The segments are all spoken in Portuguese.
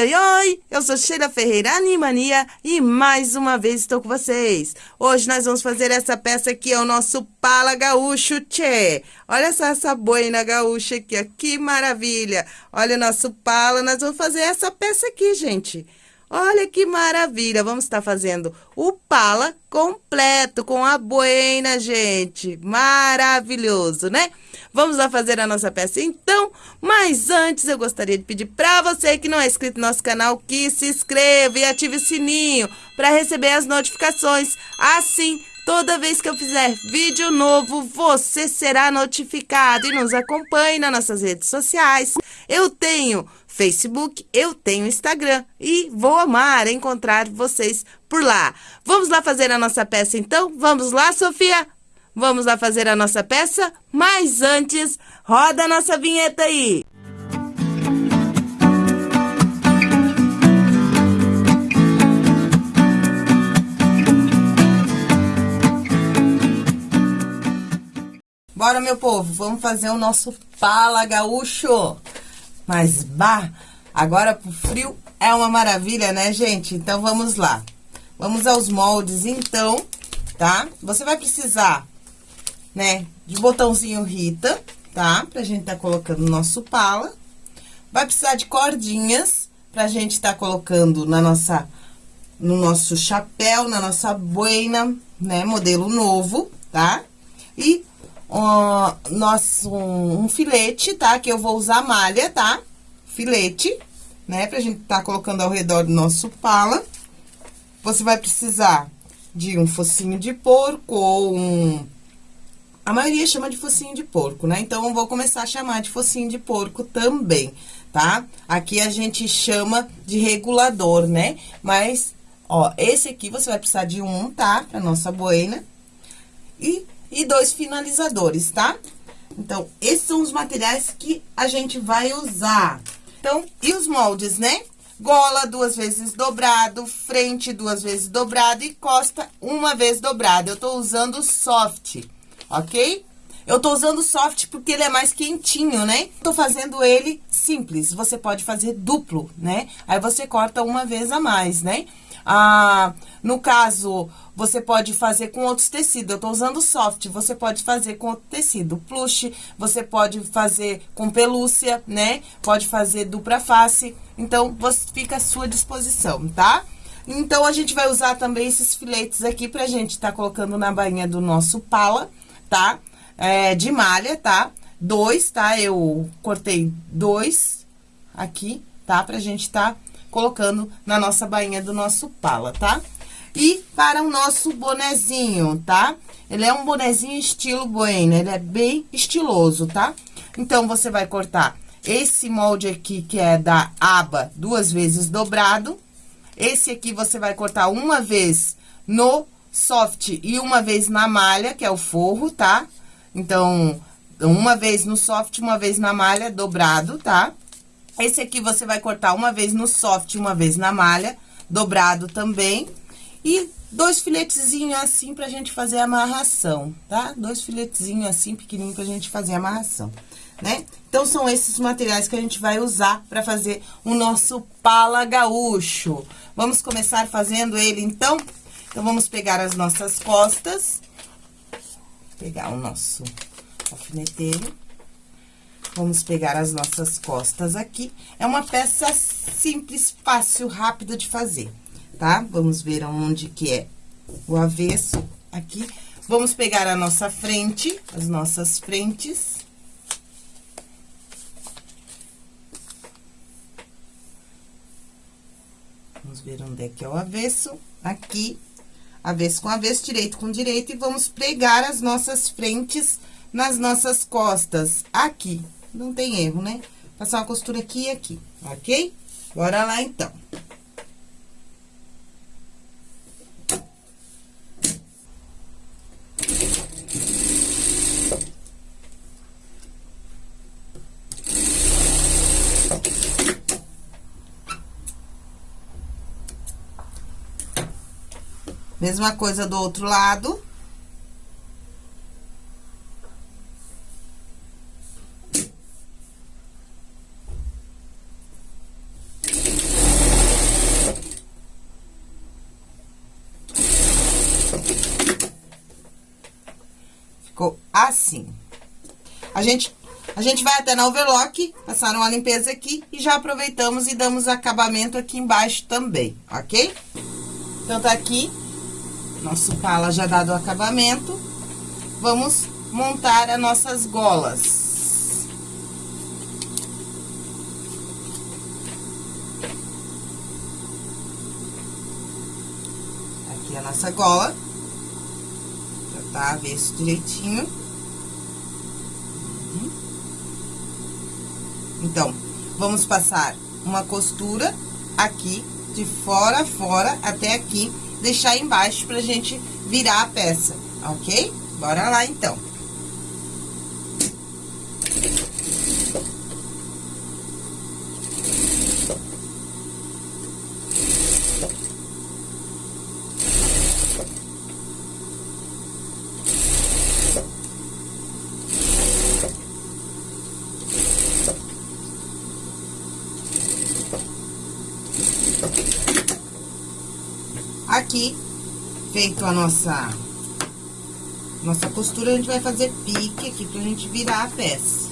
oi, oi! Eu sou Sheila Ferreira Animania e mais uma vez estou com vocês. Hoje nós vamos fazer essa peça aqui, é o nosso pala gaúcho, tchê. Olha só essa boina gaúcha aqui, ó, que maravilha! Olha o nosso pala, nós vamos fazer essa peça aqui, gente. Olha que maravilha! Vamos estar fazendo o pala completo com a boina, gente. Maravilhoso, né? Vamos lá fazer a nossa peça então, mas antes eu gostaria de pedir para você que não é inscrito no nosso canal que se inscreva e ative o sininho para receber as notificações. Assim, Toda vez que eu fizer vídeo novo, você será notificado e nos acompanhe nas nossas redes sociais. Eu tenho Facebook, eu tenho Instagram e vou amar encontrar vocês por lá. Vamos lá fazer a nossa peça então? Vamos lá, Sofia? Vamos lá fazer a nossa peça? Mas antes, roda a nossa vinheta aí! Bora, meu povo, vamos fazer o nosso pala gaúcho. Mas, bah, agora pro frio é uma maravilha, né, gente? Então, vamos lá. Vamos aos moldes, então, tá? Você vai precisar, né, de botãozinho Rita, tá? Pra gente tá colocando o nosso pala. Vai precisar de cordinhas pra gente tá colocando na nossa, no nosso chapéu, na nossa boina, né, modelo novo, tá? E um, nosso, um, um filete, tá? Que eu vou usar malha, tá? Filete, né? Pra gente tá colocando ao redor do nosso pala. Você vai precisar de um focinho de porco ou um... A maioria chama de focinho de porco, né? Então, eu vou começar a chamar de focinho de porco também, tá? Aqui a gente chama de regulador, né? Mas, ó, esse aqui você vai precisar de um, tá? Pra nossa boina. E e dois finalizadores, tá? Então, esses são os materiais que a gente vai usar. Então, e os moldes, né? Gola duas vezes dobrado, frente duas vezes dobrado e costa uma vez dobrado. Eu tô usando soft, ok? Eu tô usando soft porque ele é mais quentinho, né? Tô fazendo ele simples, você pode fazer duplo, né? Aí você corta uma vez a mais, né? Ah, no caso, você pode fazer com outros tecidos. Eu tô usando soft, você pode fazer com outro tecido. Plush, você pode fazer com pelúcia, né? Pode fazer dupla face. Então, você fica à sua disposição, tá? Então, a gente vai usar também esses filetes aqui pra gente tá colocando na bainha do nosso pala, tá? É, de malha, tá? Dois, tá? Eu cortei dois aqui, tá? Pra gente tá colocando na nossa bainha do nosso pala, tá? E para o nosso bonezinho, tá? Ele é um bonezinho estilo boina, ele é bem estiloso, tá? Então, você vai cortar esse molde aqui, que é da aba, duas vezes dobrado. Esse aqui você vai cortar uma vez no soft e uma vez na malha, que é o forro, tá? Então, uma vez no soft, uma vez na malha, dobrado, tá? Esse aqui você vai cortar uma vez no soft, uma vez na malha, dobrado também. E dois filetezinhos assim pra gente fazer a amarração, tá? Dois filetezinhos assim, pequenininho pra gente fazer a amarração, né? Então, são esses materiais que a gente vai usar pra fazer o nosso pala gaúcho. Vamos começar fazendo ele, então? Então, vamos pegar as nossas costas, pegar o nosso alfineteiro. Vamos pegar as nossas costas aqui. É uma peça simples, fácil, rápida de fazer, tá? Vamos ver onde que é o avesso aqui. Vamos pegar a nossa frente, as nossas frentes. Vamos ver onde é que é o avesso. Aqui, avesso com avesso, direito com direito. E vamos pregar as nossas frentes nas nossas costas, aqui não tem erro, né? Passar uma costura aqui e aqui, ok? Bora lá, então. Mesma coisa do outro lado. Ficou assim. A gente, a gente vai até na overlock, passar uma limpeza aqui e já aproveitamos e damos acabamento aqui embaixo também, ok? Então, tá aqui nosso pala já dado o acabamento. Vamos montar as nossas golas. Aqui a nossa gola. Já tá avesso direitinho. Uhum. Então, vamos passar uma costura aqui, de fora a fora, até aqui, deixar embaixo pra gente virar a peça, ok? Bora lá, então. Aqui, feito a nossa, nossa costura, a gente vai fazer pique aqui pra gente virar a peça.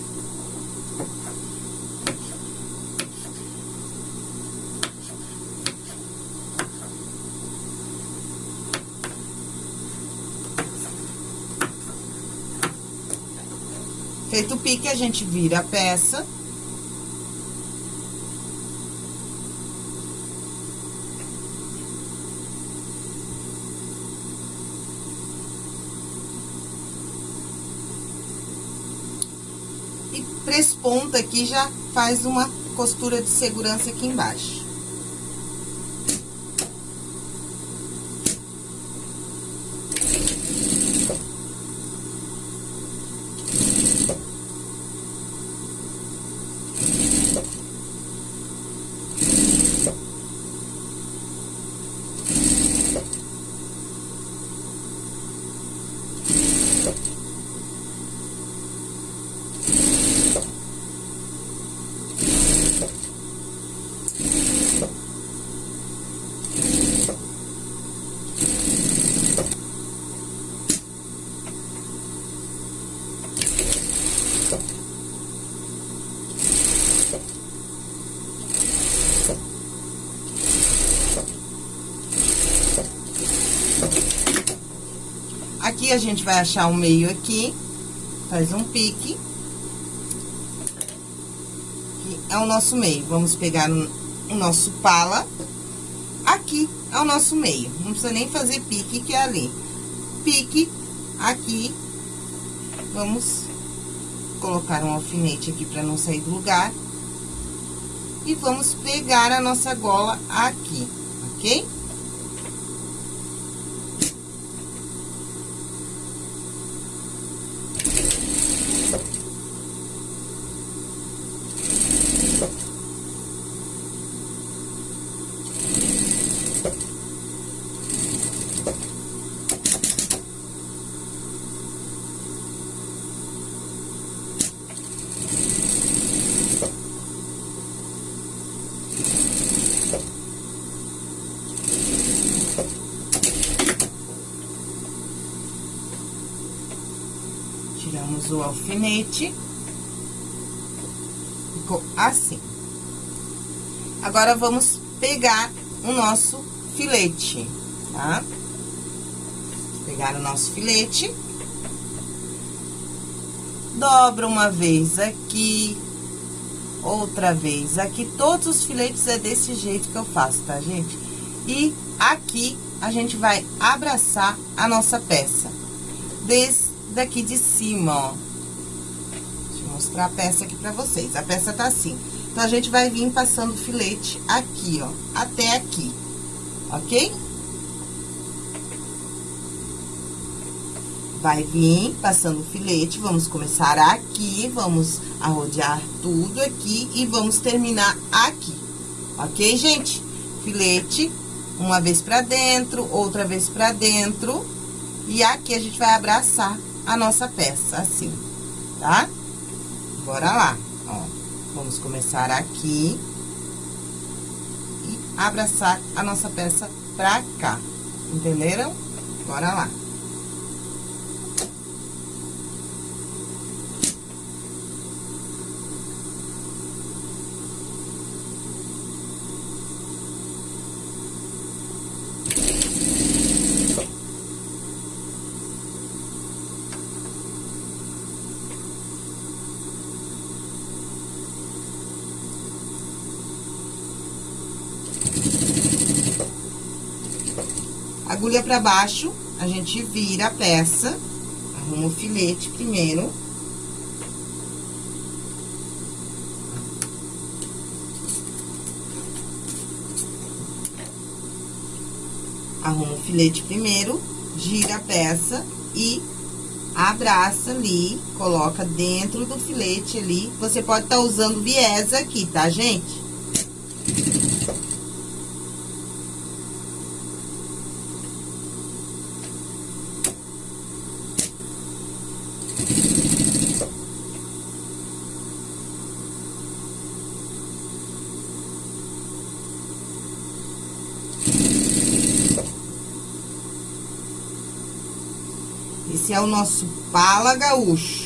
Feito o pique, a gente vira a peça. Três pontas aqui já faz uma costura de segurança aqui embaixo. Aqui a gente vai achar o meio aqui, faz um pique. É o nosso meio. Vamos pegar o nosso pala. Aqui é o nosso meio. Não precisa nem fazer pique, que é ali. Pique, aqui. Vamos colocar um alfinete aqui pra não sair do lugar. E vamos pegar a nossa gola aqui, ok? O alfinete. Ficou assim. Agora, vamos pegar o nosso filete, tá? Pegar o nosso filete. Dobra uma vez aqui, outra vez aqui. Todos os filetes é desse jeito que eu faço, tá, gente? E aqui, a gente vai abraçar a nossa peça. Desse daqui de cima, ó. Deixa eu mostrar a peça aqui pra vocês. A peça tá assim. Então, a gente vai vir passando o filete aqui, ó, até aqui, ok? Vai vir passando o filete, vamos começar aqui, vamos arrodear tudo aqui e vamos terminar aqui, ok, gente? Filete, uma vez pra dentro, outra vez pra dentro, e aqui a gente vai abraçar a nossa peça, assim, tá? Bora lá, ó. Vamos começar aqui. E abraçar a nossa peça pra cá, entenderam? Bora lá. Agulha pra baixo, a gente vira a peça, arruma o filete primeiro. Arruma o filete primeiro, gira a peça e abraça ali, coloca dentro do filete ali. Você pode estar tá usando viés aqui, tá, gente? Esse é o nosso pala gaúcho.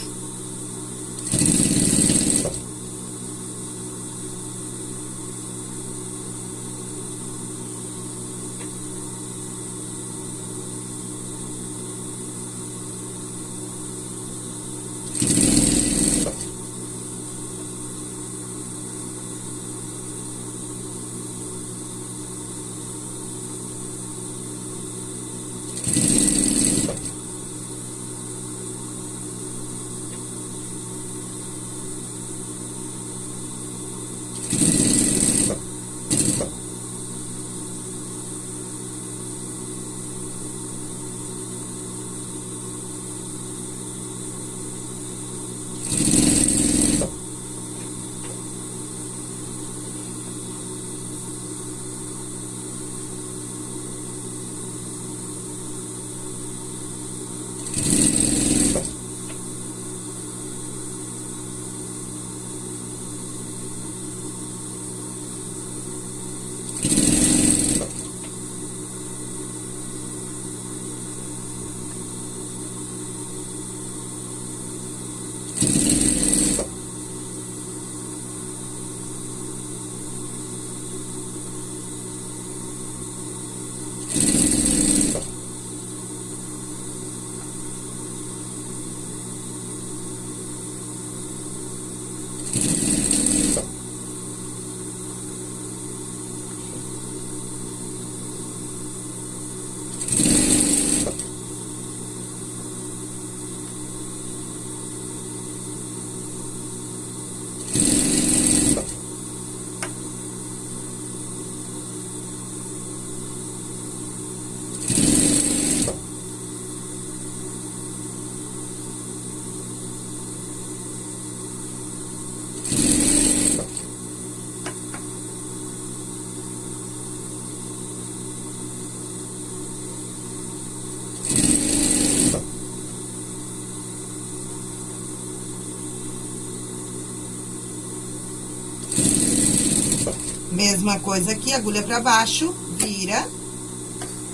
Mesma coisa aqui, agulha pra baixo, vira,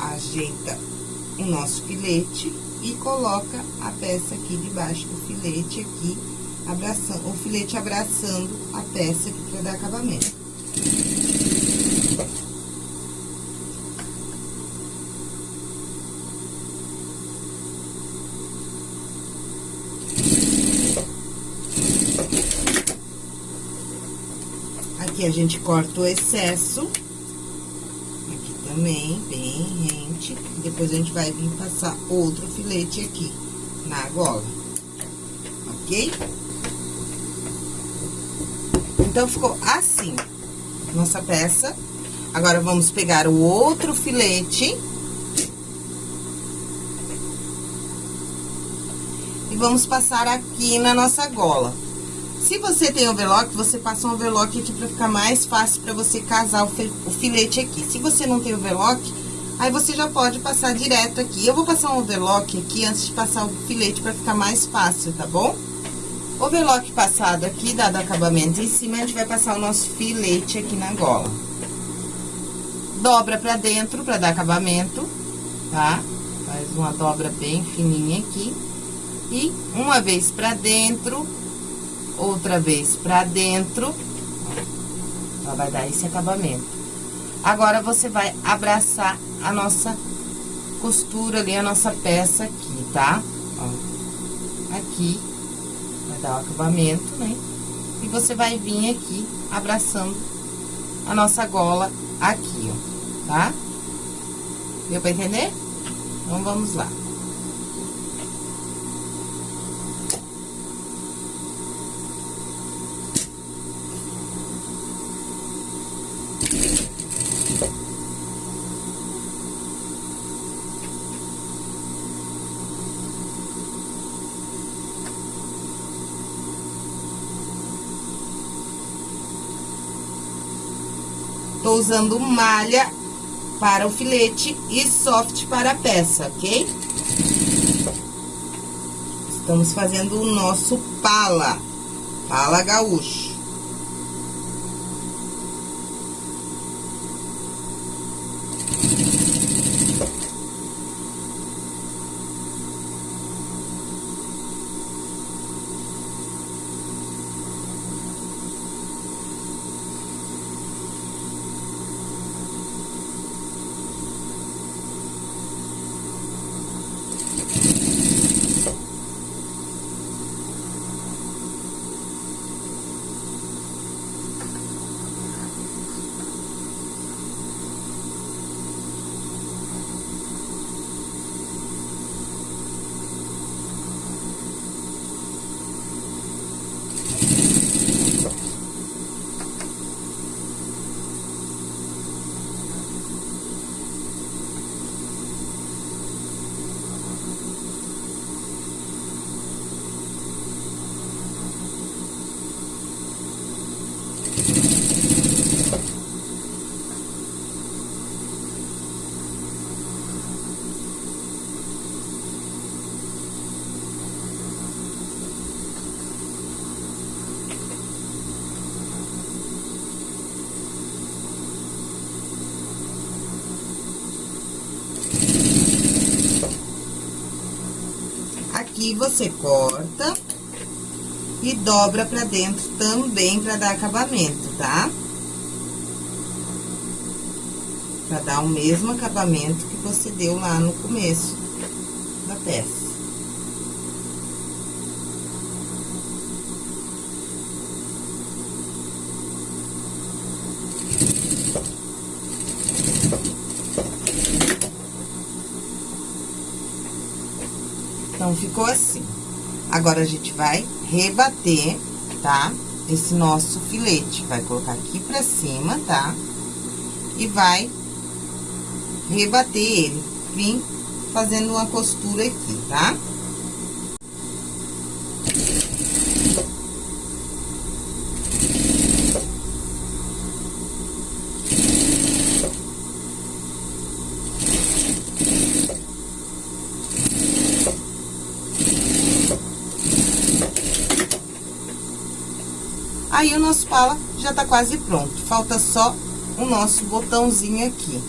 ajeita o nosso filete e coloca a peça aqui debaixo do filete aqui, abraçando, o filete abraçando a peça aqui pra dar acabamento. A gente corta o excesso. Aqui também, bem rente. Depois a gente vai vir passar outro filete aqui na gola. Ok? Então, ficou assim, nossa peça. Agora, vamos pegar o outro filete. E vamos passar aqui na nossa gola. Se você tem overlock, você passa um overlock aqui pra ficar mais fácil pra você casar o, filete aqui. Se você não tem overlock, aí você já pode passar direto aqui. Eu vou passar um overlock aqui antes de passar o filete pra ficar mais fácil, tá bom? Overlock passado aqui, dado acabamento em cima, a gente vai passar o nosso filete aqui na gola. Dobra pra dentro pra dar acabamento, tá? Faz uma dobra bem fininha aqui. E uma vez pra dentro, outra vez pra dentro. Ela vai dar esse acabamento. Agora, você vai abraçar a nossa costura ali, a nossa peça aqui, tá? Ó, aqui, vai dar o acabamento, né? E você vai vir aqui abraçando a nossa gola aqui, ó, tá? Deu pra entender? Então, vamos lá. Tô usando malha para o filete e soft para a peça, ok? Estamos fazendo o nosso pala, pala gaúcho. Aqui você corta e dobra pra dentro também pra dar acabamento, tá? Pra dar o mesmo acabamento que você deu lá no começo da peça. Então, ficou assim. Agora, a gente vai rebater, tá? Esse nosso filete. Vai colocar aqui pra cima, tá? E vai rebater ele. Vim fazendo uma costura aqui, tá? Tá? Aí, o nosso pala já tá quase pronto. Falta só o nosso botãozinho aqui,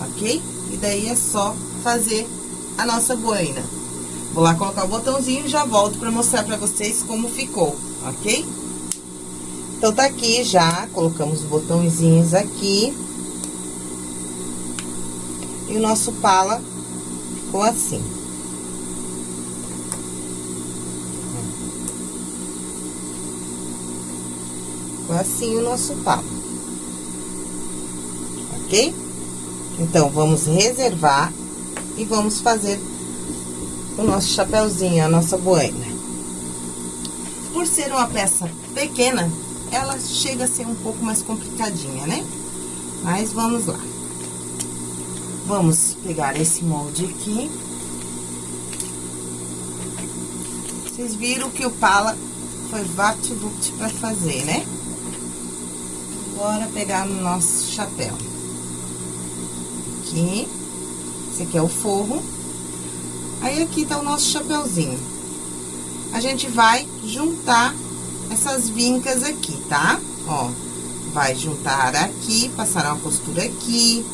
ok? E daí é só fazer a nossa boina. Vou lá colocar o botãozinho e já volto pra mostrar pra vocês como ficou, ok? Então, tá aqui já, colocamos os botãozinhos aqui. E o nosso pala ficou assim. Ficou assim o nosso pau. Ok? Então, vamos reservar e vamos fazer o nosso chapéuzinho, a nossa boina. Por ser uma peça pequena, ela chega a ser um pouco mais complicadinha, né? Mas vamos lá. Vamos pegar esse molde aqui. Vocês viram que o pala foi vapt-vupt pra fazer, né? Agora, pegar no nosso chapéu. Aqui. Esse aqui é o forro. Aí, aqui tá o nosso chapéuzinho. A gente vai juntar essas vincas aqui, tá? Ó, vai juntar aqui, passar uma costura aqui,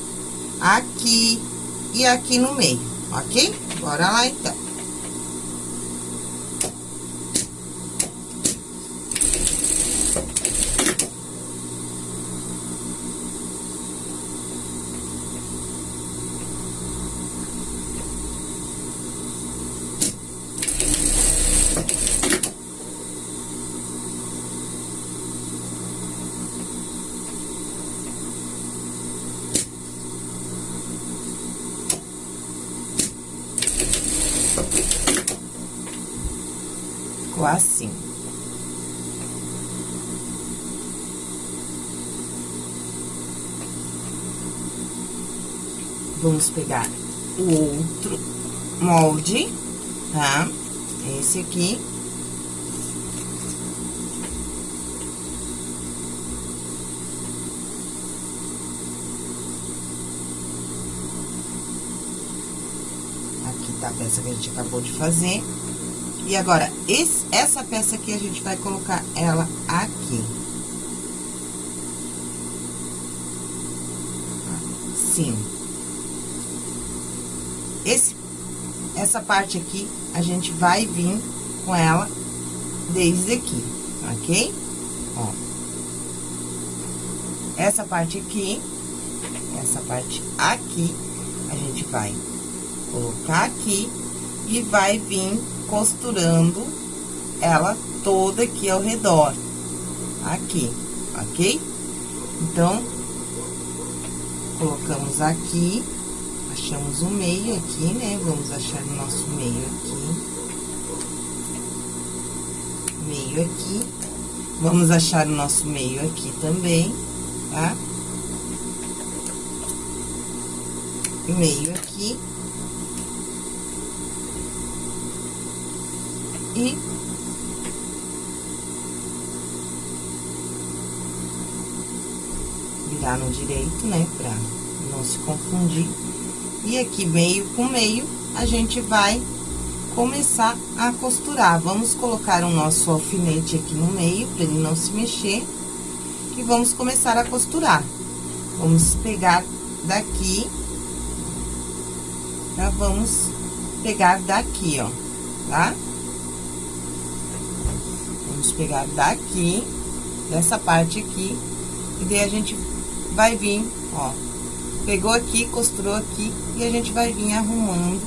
aqui e aqui no meio, ok? Bora lá, então. Assim. Vamos pegar o outro molde, tá? Esse aqui. Aqui tá a peça que a gente acabou de fazer. E agora, esse, essa peça aqui, a gente vai colocar ela aqui. Sim. Esse, essa parte aqui, a gente vai vir com ela desde aqui, ok? Ó. Essa parte aqui, essa parte aqui, a gente vai colocar aqui e vai vir costurando ela toda aqui ao redor, aqui, ok? Então, colocamos aqui, achamos o meio aqui, né? Vamos achar o nosso meio aqui. Meio aqui. Vamos achar o nosso meio aqui também, tá? Meio aqui. E virar no direito, né, pra não se confundir. E aqui, meio com meio, a gente vai começar a costurar. Vamos colocar o nosso alfinete aqui no meio, pra ele não se mexer. E vamos começar a costurar. Vamos pegar daqui, já vamos pegar daqui, ó, tá? Vamos pegar daqui, dessa parte aqui, e daí a gente vai vir, ó, pegou aqui, costurou aqui, e a gente vai vir arrumando,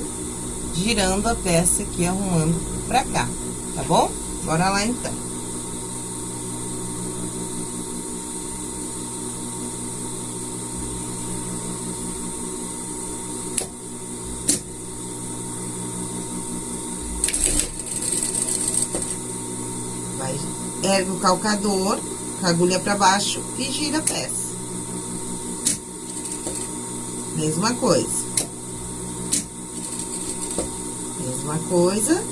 girando a peça aqui, arrumando pra cá, tá bom? Bora lá, então. Ergue o calcador, com a agulha pra baixo e gira a peça. Mesma coisa. Mesma coisa.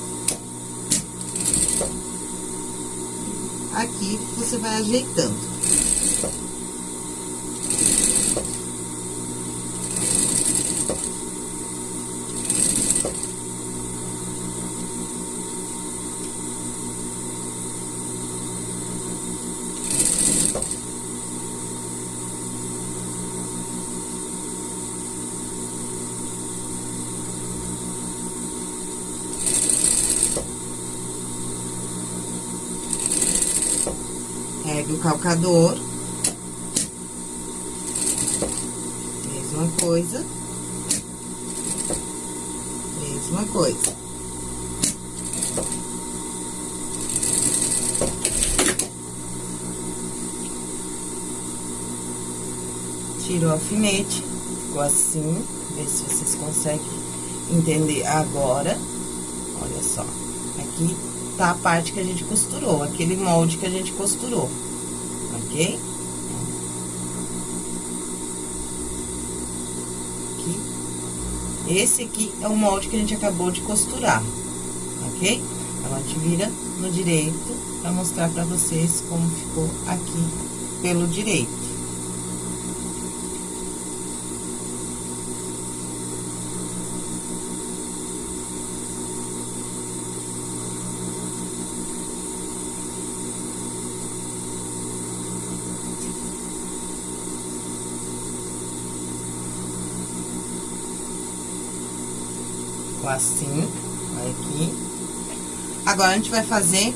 Aqui, você vai ajeitando. Ergue o calcador. Mesma coisa. Mesma coisa. Tira o alfinete, ficou assim. Vê se vocês conseguem entender agora. Olha só. Aqui tá a parte que a gente costurou, aquele molde que a gente costurou, Aqui. Esse aqui é o molde que a gente acabou de costurar, ok? Então, a gente vira no direito pra mostrar pra vocês como ficou aqui pelo direito. Ficou assim, aqui. Agora, a gente vai fazer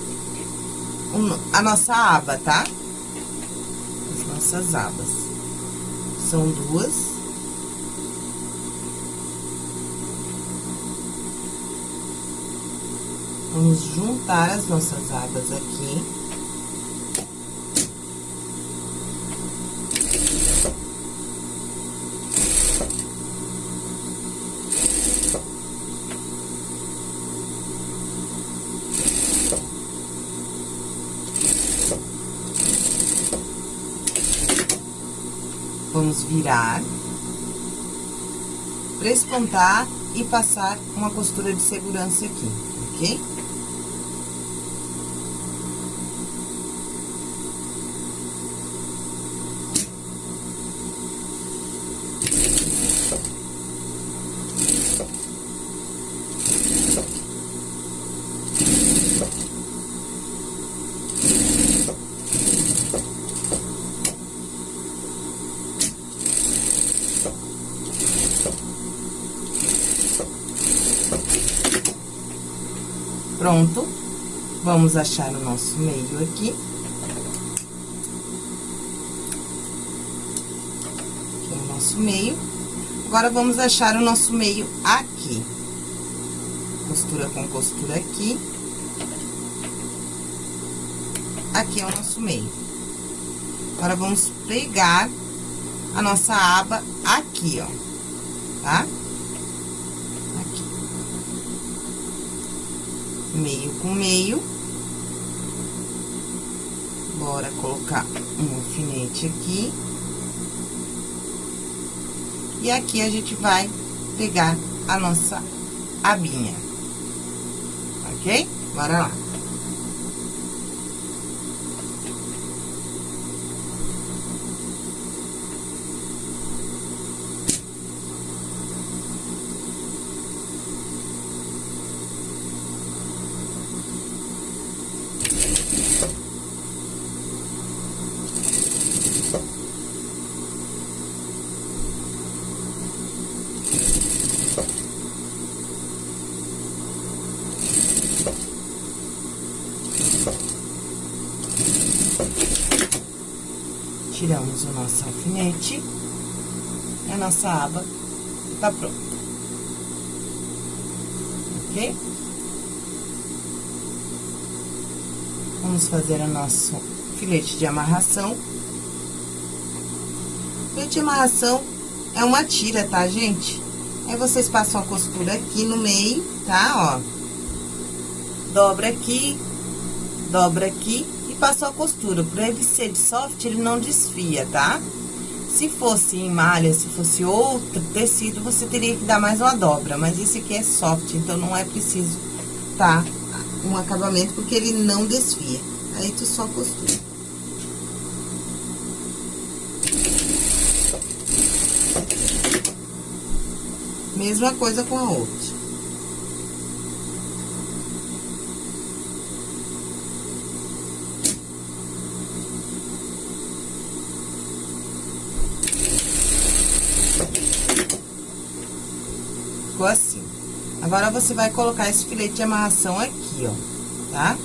um, a nossa aba, tá? As nossas abas. São duas. Vamos juntar as nossas abas aqui. vamos virar, prespontar e passar uma costura de segurança aqui, ok? Pronto. Vamos achar o nosso meio aqui. Aqui é o nosso meio. Agora, vamos achar o nosso meio aqui. Costura com costura aqui. Aqui é o nosso meio. Agora, vamos pegar a nossa aba aqui, ó, tá? Meio com meio. Bora colocar um alfinete aqui. E aqui a gente vai pegar a nossa abinha. Ok? Bora lá. Tiramos o nosso alfinete. A nossa aba tá pronta. Ok? Vamos fazer o nosso filete de amarração. Filete de amarração é uma tira, tá, gente? Aí, vocês passam a costura aqui no meio, tá? Ó. Dobra aqui, dobra aqui passou a costura. Por ele ser de soft, ele não desfia, tá? Se fosse em malha, se fosse outro tecido, você teria que dar mais uma dobra. Mas esse aqui é soft, então não é preciso, tá? Um acabamento, porque ele não desfia. Aí, tu só costura. Mesma coisa com a outra. Ficou assim. Agora, você vai colocar esse filete de amarração aqui, ó, tá?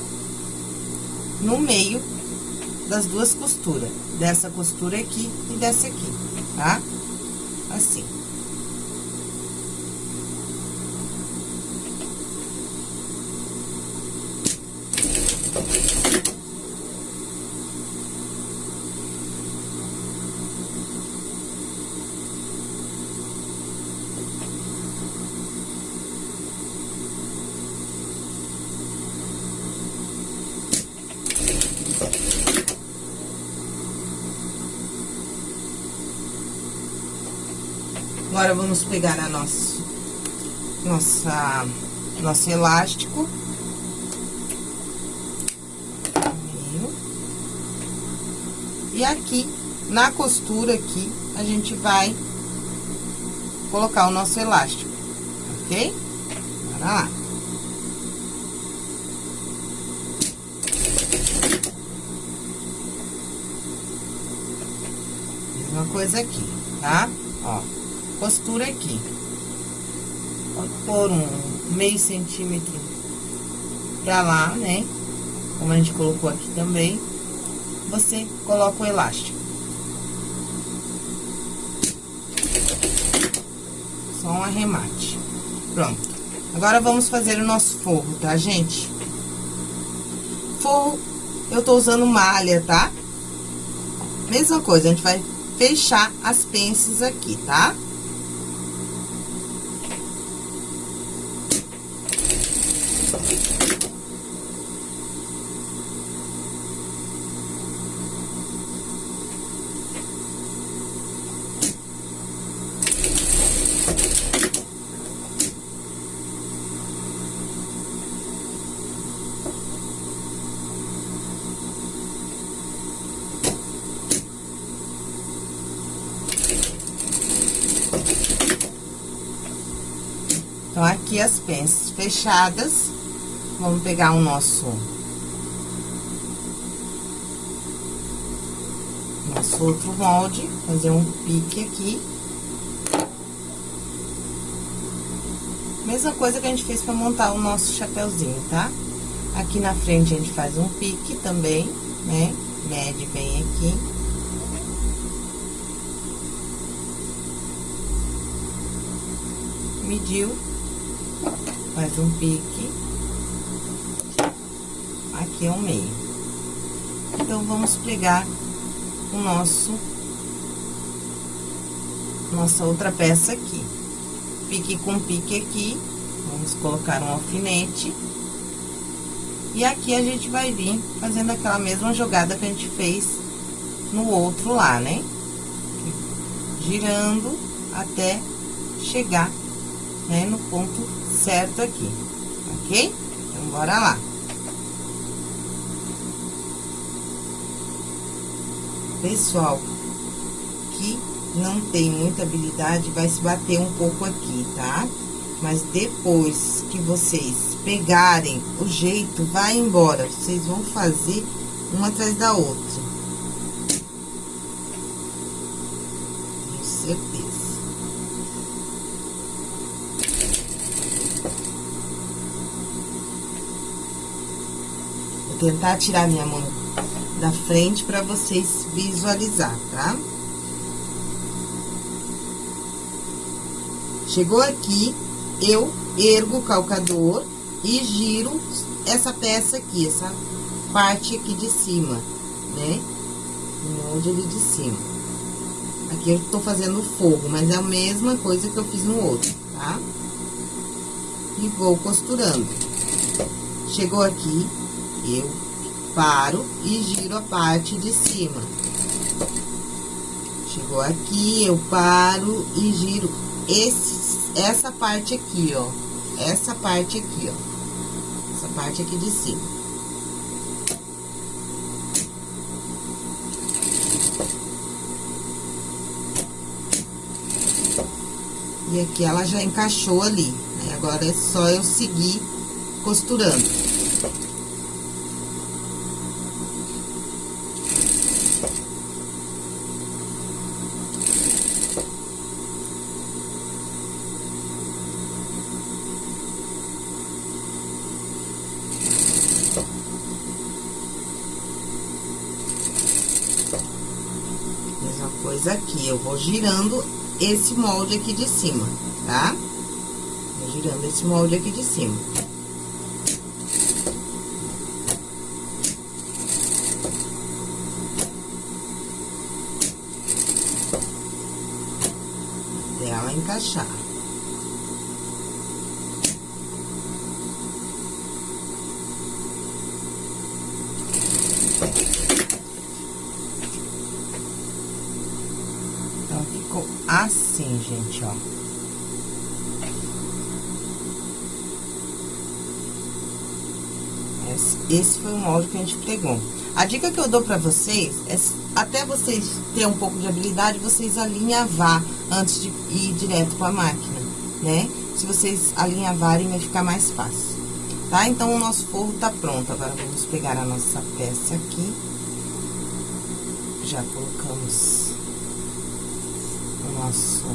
No meio das duas costuras. Dessa costura aqui e dessa aqui, tá? Assim. Agora, vamos pegar a nossa, nossa, nosso elástico. E aqui, na costura aqui, a gente vai colocar o nosso elástico, ok? Bora lá. Mesma coisa aqui, tá? Ó costura aqui. Pode pôr um meio centímetro pra lá, né? Como a gente colocou aqui também. Você coloca o elástico. Só um arremate. Pronto. Agora, vamos fazer o nosso forro, tá, gente? Forro, eu tô usando malha, tá? Mesma coisa, a gente vai fechar as pences aqui, tá? Então, aqui as penças fechadas, vamos pegar o nosso... Nosso outro molde, fazer um pique aqui. Mesma coisa que a gente fez pra montar o nosso chapéuzinho, tá? Aqui na frente a gente faz um pique também, né? Mede bem aqui. Mediu, faz um pique. Aqui é o meio. Então, vamos pregar o nosso... Nossa outra peça aqui. Pique com pique aqui. Vamos colocar um alfinete. E aqui a gente vai vir fazendo aquela mesma jogada que a gente fez no outro lá, né? Girando até chegar, né, no ponto certo aqui, ok? Então, bora lá. Pessoal, que não tem muita habilidade, vai se bater um pouco aqui, tá? Mas depois que vocês pegarem o jeito, vai embora. Vocês vão fazer uma atrás da outra. Tenho certeza. Vou tentar tirar minha mão da frente para vocês visualizar, tá? Chegou aqui, eu ergo o calcador e giro essa peça aqui, essa parte aqui de cima, né? O molde ali de cima. Aqui eu tô fazendo o forro, mas é a mesma coisa que eu fiz no outro, tá? E vou costurando. Chegou aqui, eu paro e giro a parte de cima. Chegou aqui, eu paro e giro esse, essa parte aqui, ó. Essa parte aqui, ó. Essa parte aqui de cima. E aqui ela já encaixou ali, né? Agora é só eu seguir costurando. coisa aqui. Eu vou girando esse molde aqui de cima, tá? Vou girando esse molde aqui de cima. Até ela encaixar. Assim, gente, ó. Esse foi o molde que a gente pregou. A dica que eu dou pra vocês é, até vocês terem um pouco de habilidade, vocês alinhavar antes de ir direto pra máquina, né? Se vocês alinhavarem, vai ficar mais fácil, tá? Então, o nosso forro tá pronto. Agora, vamos pegar a nossa peça aqui. Já colocamos nosso,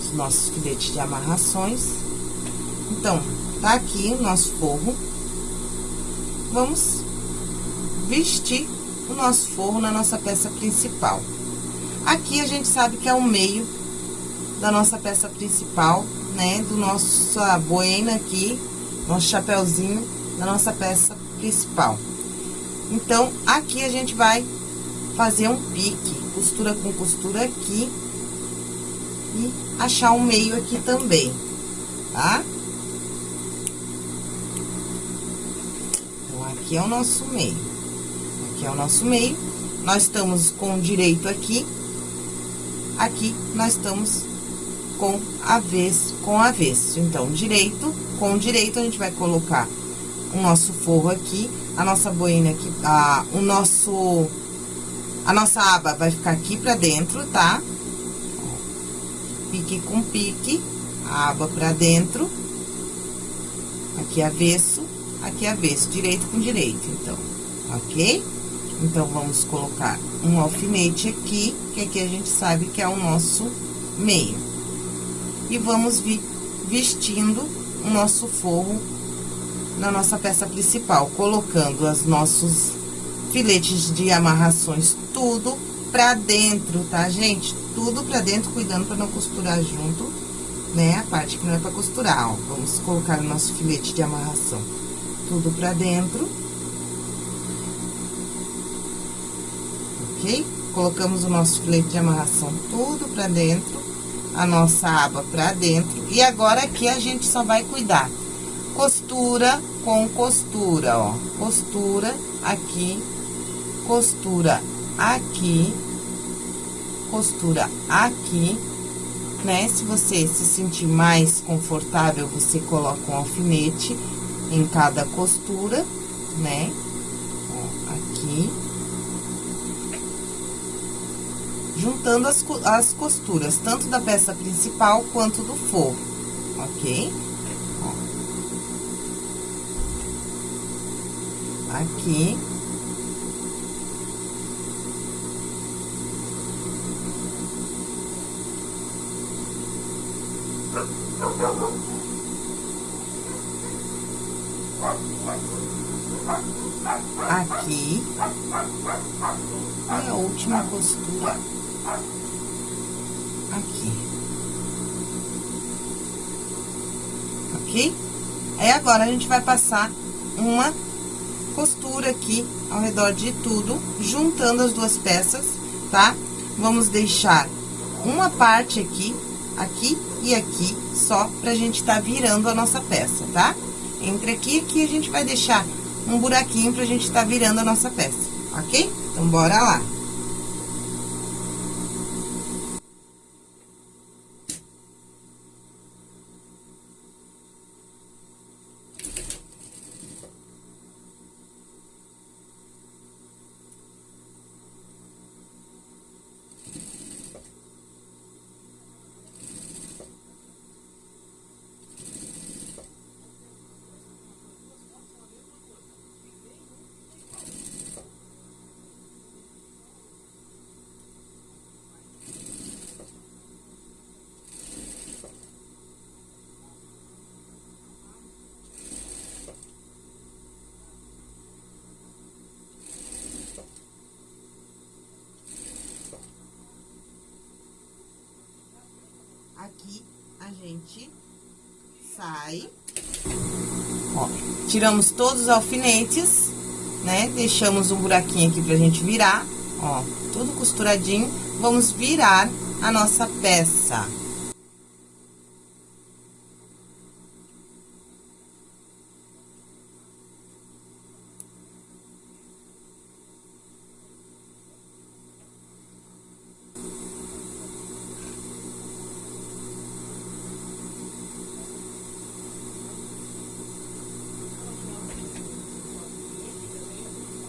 os nossos filetes de amarrações. Então, tá aqui o nosso forro. Vamos vestir o nosso forro na nossa peça principal. Aqui a gente sabe que é o meio da nossa peça principal, né? Do nossa boina aqui, nosso chapéuzinho da nossa peça principal. Então, aqui a gente vai fazer um pique, costura com costura aqui e achar um meio aqui também, tá? Então, aqui é o nosso meio. Aqui é o nosso meio. Nós estamos com direito aqui. Aqui, nós estamos com avesso, com avesso. Então, direito, com direito, a gente vai colocar o nosso forro aqui, a nossa boina aqui, a, o nosso... A nossa aba vai ficar aqui pra dentro, tá? Pique com pique, a aba pra dentro, aqui avesso, aqui avesso, direito com direito, então, ok? Então, vamos colocar um alfinete aqui, que aqui a gente sabe que é o nosso meio. E vamos vir vestindo o nosso forro na nossa peça principal, colocando os nossos filetes de amarrações tudo pra dentro, tá, gente? Tudo pra dentro, cuidando pra não costurar junto, né? A parte que não é pra costurar, ó. Vamos colocar o nosso filete de amarração tudo pra dentro. Ok? Colocamos o nosso filete de amarração tudo pra dentro, a nossa aba pra dentro. E agora aqui a gente só vai cuidar costura com costura, ó. Costura aqui, costura aqui, costura aqui, né? Se você se sentir mais confortável, você coloca um alfinete em cada costura, né? Ó, aqui. Juntando as, as costuras, tanto da peça principal quanto do forro, ok? aqui. Aqui. E a última costura aqui. Ok? Aí, agora, a gente vai passar uma costura aqui ao redor de tudo, juntando as duas peças, tá? Vamos deixar uma parte aqui, aqui e aqui, só pra gente tá virando a nossa peça, tá? Entre aqui e aqui a gente vai deixar um buraquinho pra gente tá virando a nossa peça, ok? Então, bora lá. aqui a gente sai. Ó, tiramos todos os alfinetes, né? Deixamos um buraquinho aqui pra gente virar, ó, tudo costuradinho. Vamos virar a nossa peça.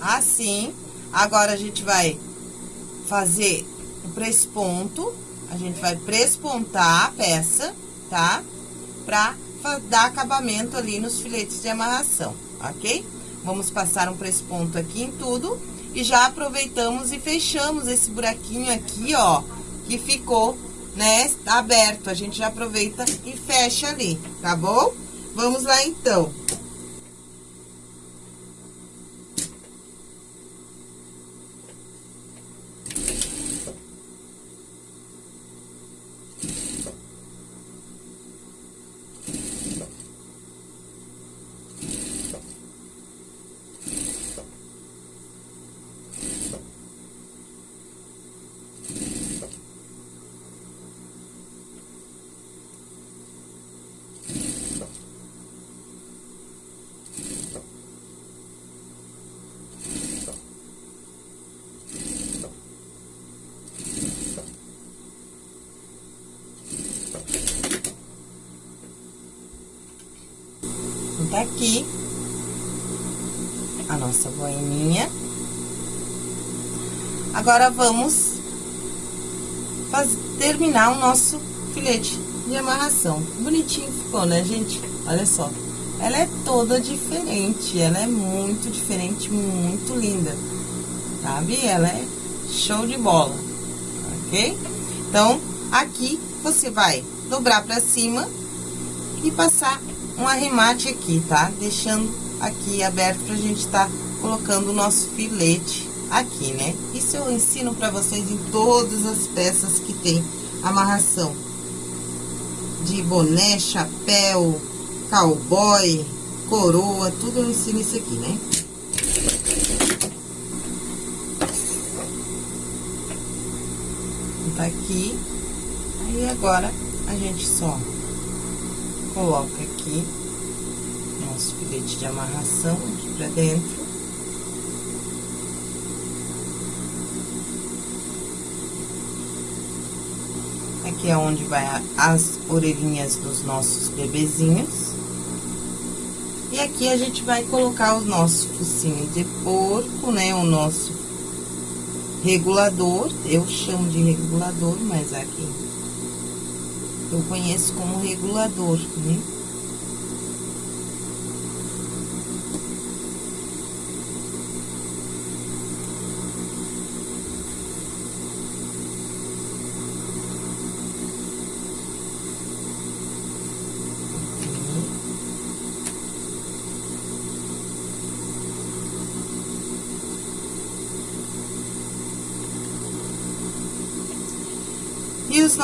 Assim, agora a gente vai fazer o presponto, a gente vai prespontar a peça, tá? Pra dar acabamento ali nos filetes de amarração, ok? Vamos passar um presponto aqui em tudo e já aproveitamos e fechamos esse buraquinho aqui, ó, que ficou, né, aberto. A gente já aproveita e fecha ali, tá bom? Vamos lá, então. Tá aqui a nossa boininha. Agora, vamos fazer, terminar o nosso filete de amarração. Bonitinho ficou, né, gente? Olha só. Ela é toda diferente, ela é muito diferente, muito linda, sabe? Ela é show de bola, ok? Então, aqui você vai dobrar pra cima e passar um arremate aqui, tá? Deixando aqui aberto pra gente tá colocando o nosso filete aqui, né? Isso eu ensino pra vocês em todas as peças que tem amarração. De boné, chapéu, cowboy, coroa, tudo eu ensino isso aqui, né? Tá aqui. Aí agora a gente só coloca aqui nosso filete de amarração aqui pra dentro. Aqui é onde vai as orelhinhas dos nossos bebezinhos. E aqui a gente vai colocar o nosso focinho de porco, né? O nosso regulador. Eu chamo de regulador, mas aqui eu conheço como regulador, né?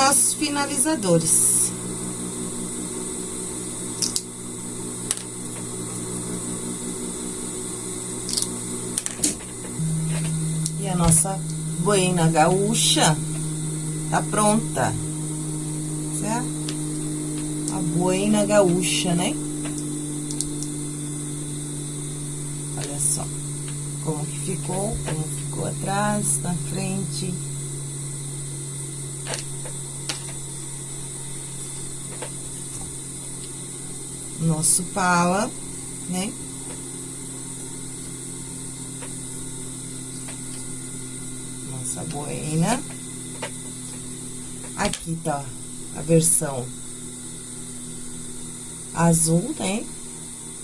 Os nossos finalizadores. E a nossa boina gaúcha tá pronta, certo? A boina gaúcha, né? Olha só como que ficou, como ficou atrás, na frente. Nosso pala, né? Nossa boina. Aqui tá a versão azul, né?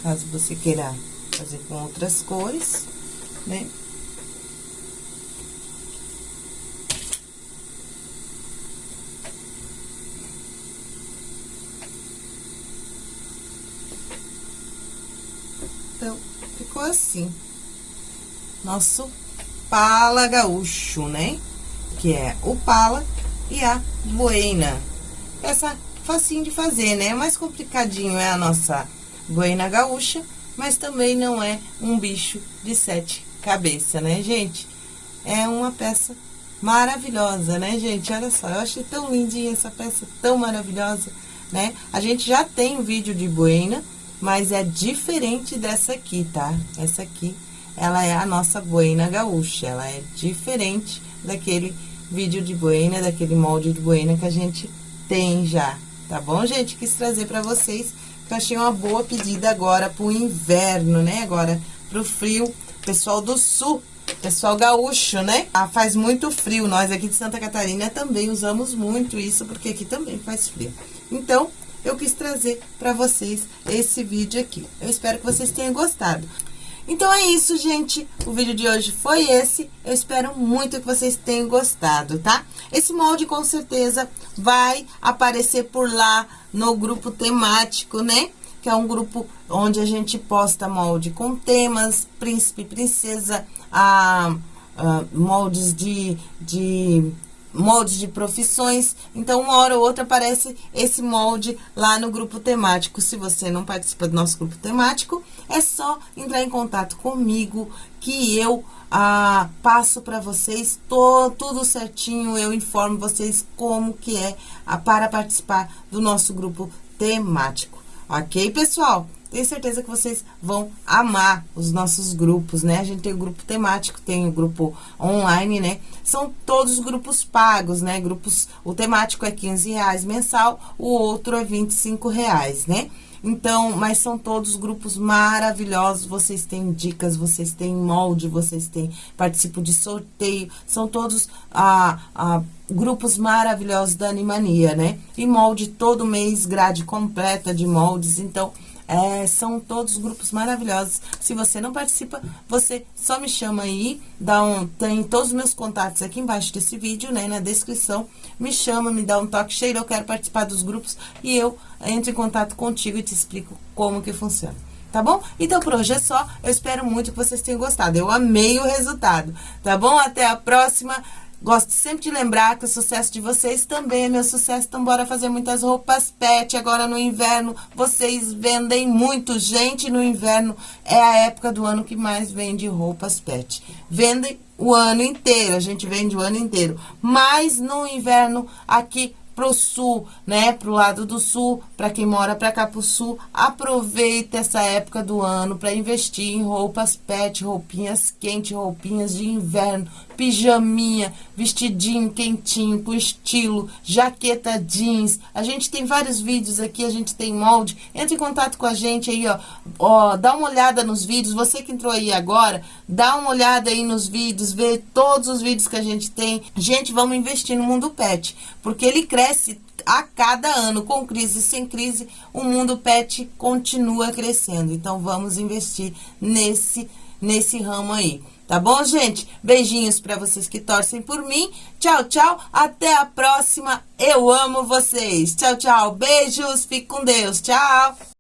Caso você queira fazer com outras cores, né? Então, ficou assim. Nosso pala gaúcho, né? Que é o pala e a boina. Essa facinho de fazer, né? Mais complicadinho é a nossa boina gaúcha, mas também não é um bicho de sete cabeças, né, gente? É uma peça maravilhosa, né, gente? Olha só, eu achei tão lindinha essa peça, tão maravilhosa, né? A gente já tem um vídeo de boina, mas é diferente dessa aqui, tá? Essa aqui, ela é a nossa boina gaúcha, ela é diferente daquele vídeo de boina, daquele molde de boina que a gente tem já, tá bom, gente? Quis trazer pra vocês, que eu achei uma boa pedida agora pro inverno, né? Agora pro frio, pessoal do sul, pessoal gaúcho, né? Ah, faz muito frio, nós aqui de Santa Catarina também usamos muito isso, porque aqui também faz frio. Então, eu quis trazer para vocês esse vídeo aqui. Eu espero que vocês tenham gostado. Então é isso, gente. O vídeo de hoje foi esse. Eu espero muito que vocês tenham gostado, tá? Esse molde com certeza vai aparecer por lá no grupo temático, né? Que é um grupo onde a gente posta molde com temas, príncipe, princesa, a, a moldes de, de moldes de profissões. Então, uma hora ou outra aparece esse molde lá no grupo temático. Se você não participa do nosso grupo temático, é só entrar em contato comigo que eu ah, passo para vocês tô, tudo certinho, eu informo vocês como que é ah, para participar do nosso grupo temático. Ok, pessoal? Tenho certeza que vocês vão amar os nossos grupos, né? A gente tem o grupo temático, tem o grupo online, né? São todos grupos pagos, né? Grupos, o temático é 15 reais mensal, o outro é 25 reais, né? Então, mas são todos grupos maravilhosos, vocês têm dicas, vocês têm molde, vocês têm, participam de sorteio, são todos ah, ah, grupos maravilhosos da Animania, né? E molde todo mês, grade completa de moldes, então... É, são todos grupos maravilhosos. Se você não participa, você só me chama aí, dá um, tem todos os meus contatos aqui embaixo desse vídeo, né, na descrição. Me chama, me dá um toque cheio, eu quero participar dos grupos e eu entro em contato contigo e te explico como que funciona tá bom? Então, por hoje é só. Eu espero muito que vocês tenham gostado. Eu amei o resultado, tá bom? Até a próxima. Gosto sempre de lembrar que o sucesso de vocês também é meu sucesso, então bora fazer muitas roupas pet agora no inverno. Vocês vendem muito, gente, no inverno é a época do ano que mais vende roupas pet. Vendem o ano inteiro, a gente vende o ano inteiro. Mas no inverno, aqui pro sul, né? Pro lado do sul, para quem mora para cá pro sul, aproveita essa época do ano para investir em roupas pet, roupinhas quentes, roupinhas de inverno, pijaminha, vestidinho quentinho, com estilo, jaqueta jeans. A gente tem vários vídeos aqui, a gente tem molde. Entre em contato com a gente aí, ó. ó dá uma olhada nos vídeos. Você que entrou aí agora, dá uma olhada aí nos vídeos, vê todos os vídeos que a gente tem. Gente, vamos investir no mundo pet, porque ele cresce a cada ano, com crise sem crise, o mundo pet continua crescendo. Então, vamos investir nesse, nesse ramo aí. Tá bom, gente? Beijinhos para vocês que torcem por mim. Tchau, tchau. Até a próxima. Eu amo vocês. Tchau, tchau. Beijos. Fique com Deus. Tchau.